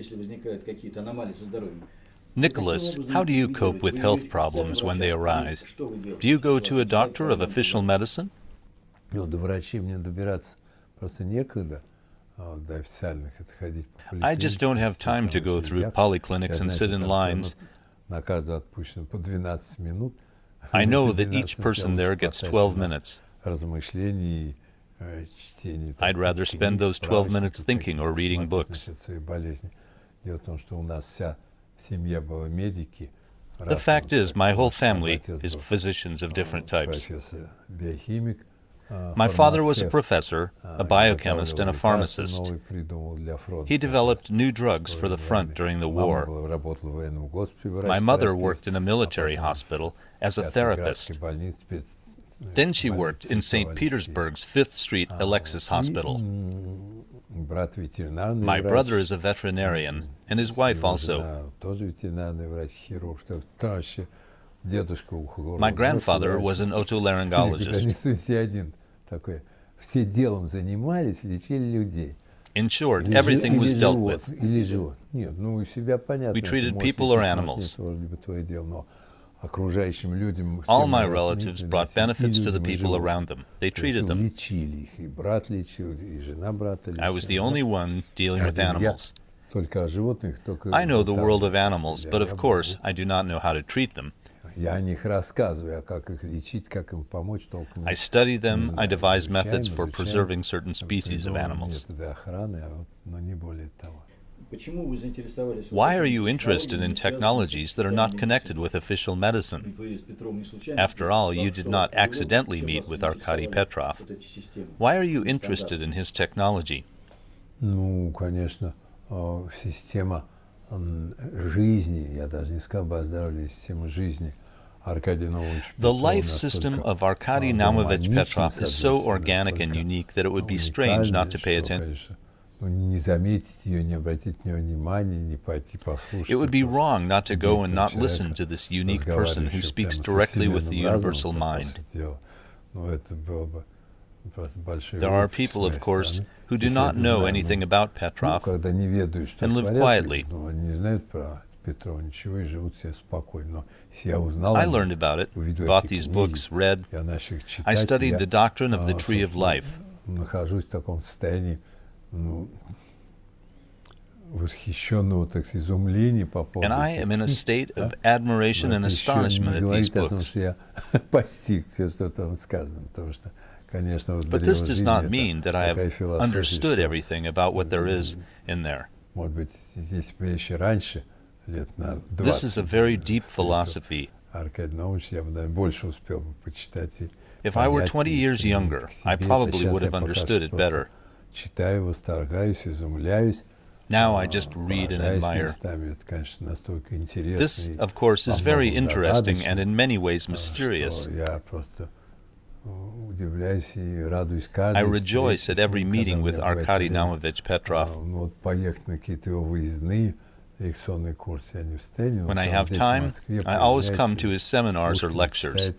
если возникают какие-то аномалии со здоровьем. Nicholas, how do you cope with health problems when they arise? Do you go to a doctor of official medicine? Ну, до врачей мне добираться просто некогда. а До официальных это ходить по I just don't have time to go through polyclinics and sit in lines. На каждого отпущено по 12 минут. I know Эти that each 12 person there gets хватает 12 на minutes. размышлений, э, чтение. I'd rather spend those 12 minutes thinking or reading books. Своей болезни. Дело в том, что у нас вся семья была медики. The fact is, my whole family is physicians of different types. Профессор, биохимик. а, My father was a фармацевт, professor, а, a biochemist, and a изготавливал лекарства pharmacist. новые придумал для фронта. He developed new drugs for the front during the Мама war. была- работала в военном госпитале, My mother врач-терапевт, worked in a military а потом hospital as a в therapist. Петроградской больнице, спец- Then she больнице worked in St. Алексея. Petersburg's Fifth Street Alexis И, Hospital. м, Брат ветеринарный My врач. brother is a veterinarian, and his wife Его also. жена тоже ветеринарный врач, хирург. что Там вообще дедушка ухо My grandfather was an Никогда otolaryngologist. не суйся один такой. Все делом занимались, лечили людей. In short, Или everything жи- was или dealt живот, with. Или живот. Нет, ну у себя понятно. We это treated можешь people or лечить, animals. All my relatives brought benefits to the people around them. They treated them. I was the only one dealing with animals. I know the world of animals, but of course, I do not know how to treat them. I study them, I devise methods for preserving certain species of animals. методы охраны, а вот, но не более того. Почему вы заинтересовались? Why are you interested in technologies that are not connected with official medicine? Вы с Петром не случайно After all, you что did вас not привело, accidentally чем meet вас with Arkady заинтересовали Petrov. вот эти системы? Why are you Стандарты. interested in his technology? Ну, конечно, э, система м, жизни, я даже не сказал бы оздоровления, система жизни Аркадия Наумовича The Петрова life system настолько, of Arkady а, Naumovich гармонична, Petrov is so соответственно, organic and настолько unique that it would be strange not to pay уникальная, что, attention. конечно, ну, не заметить ее, не обратить на нее внимания, не пойти послушать. It would be этого wrong not to go and удивительного not listen человека, to this unique person who разговаривающего speaks прямо со directly with the вселенным разумом, universal так, по mind. сути дела. Ну, это было бы просто большой There are глупость с people, of моей course, стороны, who do если я not это know знаю, anything ну, about ну, Petrov когда не ведают, что and live творят, quietly. ну, они не знают про Петрова ничего и живут себе спокойно. Но если я узнал, I о нем, learned about it, увидел bought эти these книги, books, read. я начал их читать, I studied я, the doctrine of the а, tree of собственно, life. нахожусь в таком состоянии ну, восхищенного, так сказать, изумления по поводу And I этих am in a книг, state да. of admiration Но and это еще astonishment не at these говорит о том, books. что я постиг все, что там сказано, потому что, конечно, вот But this does древозрение not это mean that I такая have философия, understood что, everything about what there is in there. может быть, если бы я еще раньше, лет на 20, This is a very deep встретил philosophy. Аркадий Наумович, я бы, наверное, больше успел бы почитать и If I were понять, 20 и years применить younger, к I себе. Это probably щас would я have пока understood что it просто better. Читаю, восторгаюсь, изумляюсь. Now I а, just read and поражаюсь admire. местами. Это, конечно, настолько интересно. This, и of course, is во very многом interesting загадочно, and in many ways а, mysterious. что я просто э, удивляюсь и радуюсь каждой I rejoice встрече at с every ним, когда meeting у with меня бывает Arkady время. Naumovich Petrov. А, ну, вот поехать на какие-то его выездные лекционные курсы я не встаю. When I have time, I always come to his seminars or lectures.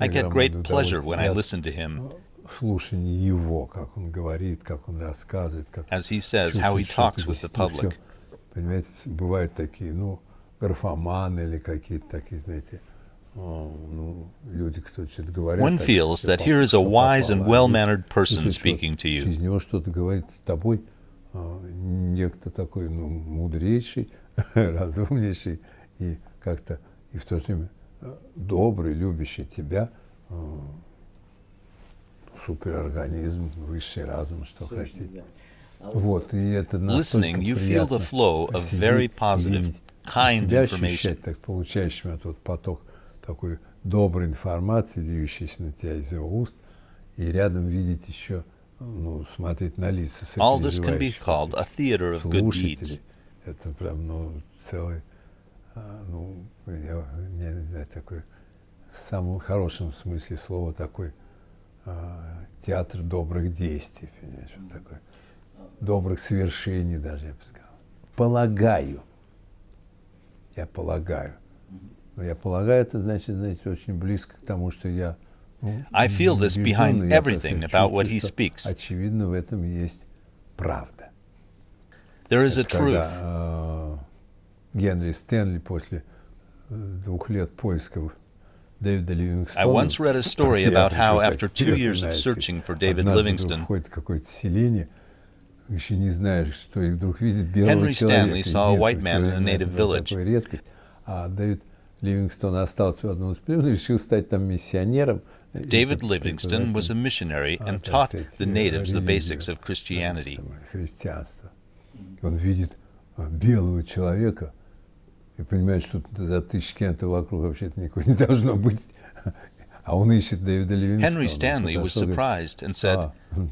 I get great pleasure when I listen to him. Э, Слушание его, как он говорит, как он рассказывает, как. As he says, how he talks with the ну, public. Понимаете, бывают такие, ну, графоманы или какие-то такие, знаете, э, ну, люди, кто что-то говорит. One feels that here is a wise and well-mannered person speaking to you. Из него что-то говорит с тобой э, некто такой, ну, мудрейший, разумнейший и как-то и в то же время добрый, любящий тебя э, суперорганизм, высший разум, что хотите. А вот, и это настолько приятно сидеть, себя ощущать так, получающим этот поток такой доброй информации, льющейся на тебя из его уст, и рядом видеть еще, ну, смотреть на лица сопереживающих слушателей. Это прям, ну, целый ну, я, я не знаю, такой, в самом хорошем смысле слова, такой а, театр добрых действий, понимаешь, вот такой, добрых свершений даже, я бы сказал. Полагаю, я полагаю. Но я полагаю, это значит, знаете, очень близко к тому, что я ну, I feel this behind everything about what he speaks. Очевидно, в этом есть правда. There is a truth. Генри Стэнли после э, двух лет поисков Дэвида Ливингстона... I once read a story about how, after two years of searching for David вдруг входит какое-то селение, еще не знаешь, что, и вдруг видит белого Henry. Stanley saw a white man in a native village. редкость. А Дэвид Ливингстон остался в одном из племен и решил стать там миссионером. David Livingston was a missionary а, and taught the natives the basics of Christianity. христианство. Он видит э, белого человека и понимает, что тут за тысячи километров вокруг вообще-то никого не должно быть. А он ищет Дэвида Ливингстона. Henry Stanley was surprised and said, «А,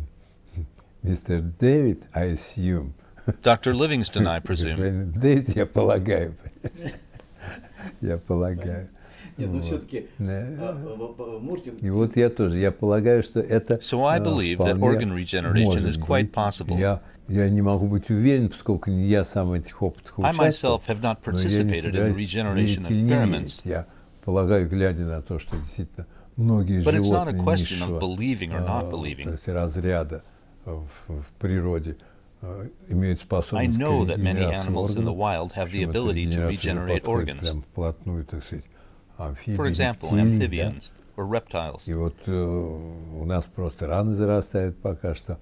Мистер Дэвид, I assume. Dr. Livingston, I presume. Дэвид, я полагаю. Я полагаю. Нет, ну все-таки Да. можете... И вот я тоже, я полагаю, что это So I believe that organ regeneration is quite possible. Я, я не могу быть уверен, поскольку не я сам в этих опытах I участвовал, но я не собираюсь не. Я полагаю, глядя на то, что действительно многие But животные низшего, то есть разряда в, в природе э, имеют I способность know к that many animals in the wild have the ability to regenerate organs. прям вплотную, так сказать, амфибии, For example, рептилий, да. amphibians or reptiles. И вот э, у нас просто раны зарастают пока что.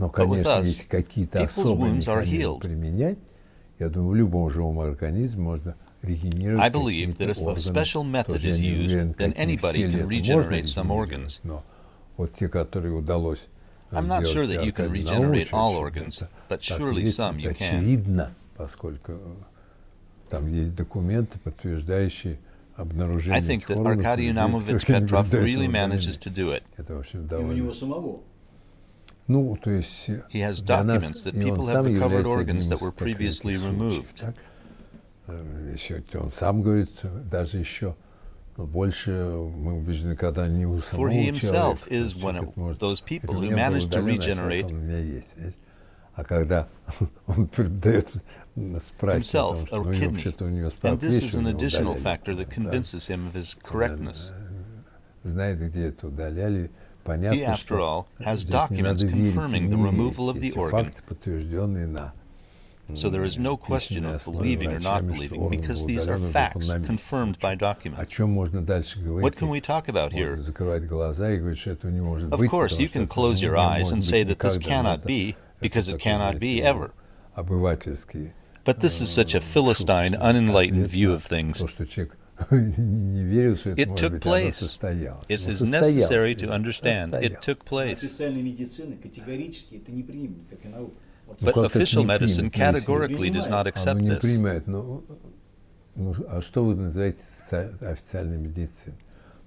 Но, конечно, если какие-то особые механизмы применять, я думаю, в любом живом организме можно I believe that if a special method is used, then anybody can regenerate some organs. I'm not sure that you can regenerate all organs, but surely some you can. I think that Arkady Anamovich Petrov really manages to do it. Ну, то есть э, для нас, и он сам является одним из таких Еще, э, он сам говорит, даже еще больше мы убеждены, когда не у самого человека. Человек может, это у меня было удалено, а у меня есть. А когда он передает himself, a kidney. And this is an additional. Factor that convinces him of his correctness. Он, знает, где это удаляли, He, after all, has documents confirming the removal of the organ. So there is no question of believing or not believing because these are facts confirmed by documents. What can we talk about here? Of course, you can close your eyes and say that this cannot be because it cannot be ever. But this is such a Philistine, unenlightened view of things. То, что человек не верил, что это It может took быть, оно place. состоялось. It Ну, is состоялось, necessary to это understand it состоялось. took place. Официальная медицина категорически это не примет, как и наука. Вот But как это official не medicine примет, если- categorically does not Оно accept Оно не this. принимает. Ну, ну, а что вы называете со- официальной медициной?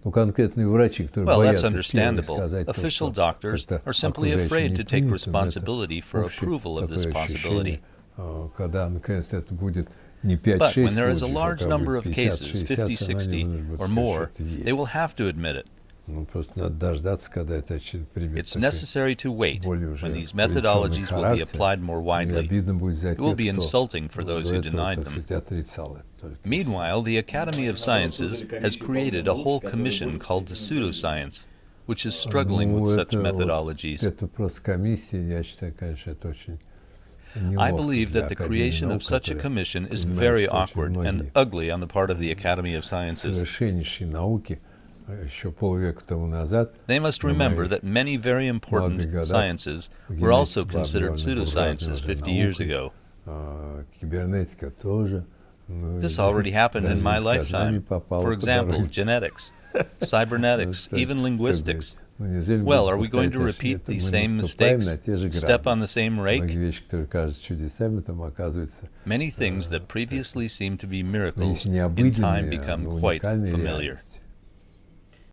Ну, конкретные врачи, которые Well, that's боятся первые understandable. сказать то, Official что doctors это are simply окружающим afraid не to take принято, но это responsibility for общее approval of this такое ощущение, possibility. э, когда, наконец, это будет не 5-6 but when there is a large number of cases, 50, 60 or more, they will have to admit it. It's necessary to wait when these methodologies will be applied more widely. It will be insulting for those who denied them. Meanwhile, the Academy of Sciences has created a whole commission called the Pseudoscience, which is struggling with such methodologies. I believe that the creation of such a commission is very awkward and ugly on the part of the Academy of Sciences. They must remember that many very important sciences were also considered pseudosciences 50 years ago. This already happened in my lifetime. For example, genetics, cybernetics, even linguistics. Well, are we going to repeat the same mistakes, step on the same rake? Many things that previously seemed to be miracles in time become quite familiar.